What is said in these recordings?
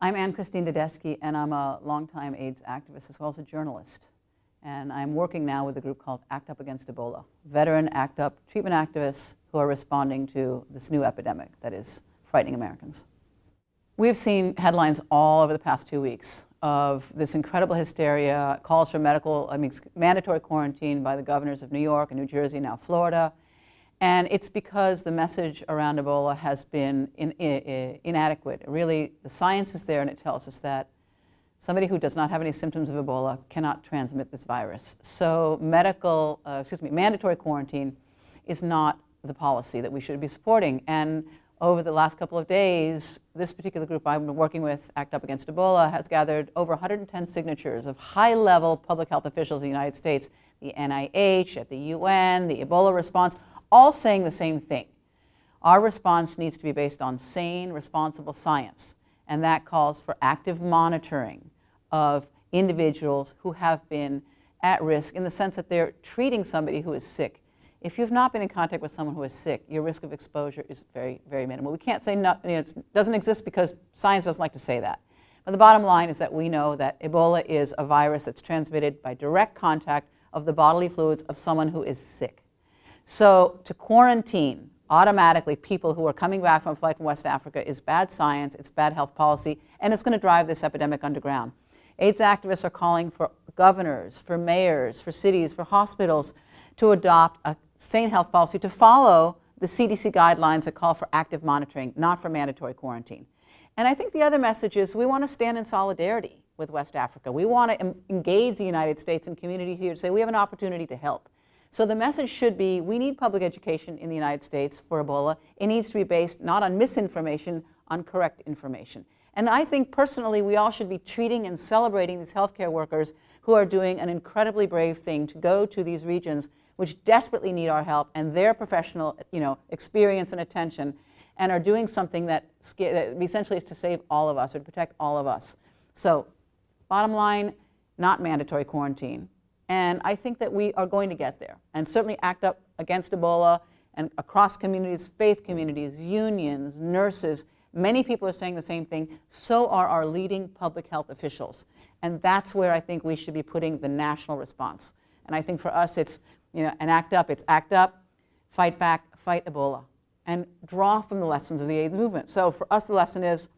I'm Anne Christine d'Adesky, and I'm a longtime AIDS activist as well as a journalist. And I'm working now with a group called ACT UP Against Ebola, veteran ACT UP treatment activists who are responding to this new epidemic that is frightening Americans. We've seen headlines all over the past two weeks of this incredible hysteria, calls for medical, I mean, mandatory quarantine by the governors of New York and New Jersey, now Florida, and it's because the message around Ebola has been in, in, inadequate. Really, the science is there and it tells us that somebody who does not have any symptoms of Ebola cannot transmit this virus. So medical, uh, excuse me, mandatory quarantine is not the policy that we should be supporting. And over the last couple of days, this particular group I've been working with, ACT UP Against Ebola, has gathered over 110 signatures of high-level public health officials in the United States, the NIH, at the UN, the Ebola response, all saying the same thing. Our response needs to be based on sane, responsible science, and that calls for active monitoring of individuals who have been at risk in the sense that they're treating somebody who is sick. If you've not been in contact with someone who is sick, your risk of exposure is very, very minimal. We can't say no, you know, it doesn't exist because science doesn't like to say that. But the bottom line is that we know that Ebola is a virus that's transmitted by direct contact of the bodily fluids of someone who is sick. So to quarantine automatically people who are coming back from a flight from West Africa is bad science, it's bad health policy, and it's going to drive this epidemic underground. AIDS activists are calling for governors, for mayors, for cities, for hospitals to adopt a sane health policy to follow the CDC guidelines that call for active monitoring, not for mandatory quarantine. And I think the other message is we want to stand in solidarity with West Africa. We want to engage the United States and community here to say we have an opportunity to help. So the message should be, we need public education in the United States for Ebola. It needs to be based not on misinformation, on correct information. And I think personally, we all should be treating and celebrating these healthcare workers who are doing an incredibly brave thing to go to these regions which desperately need our help and their professional you know, experience and attention and are doing something that, that essentially is to save all of us or to protect all of us. So bottom line, not mandatory quarantine. And I think that we are going to get there and certainly act up against Ebola and across communities, faith communities, unions, nurses. Many people are saying the same thing. So are our leading public health officials. And that's where I think we should be putting the national response. And I think for us, it's you know, an act up, it's act up, fight back, fight Ebola, and draw from the lessons of the AIDS movement. So for us, the lesson is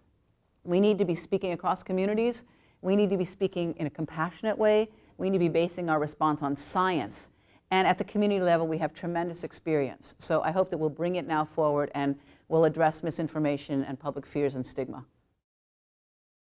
we need to be speaking across communities. We need to be speaking in a compassionate way. We need to be basing our response on science. And at the community level, we have tremendous experience. So I hope that we'll bring it now forward and we'll address misinformation and public fears and stigma.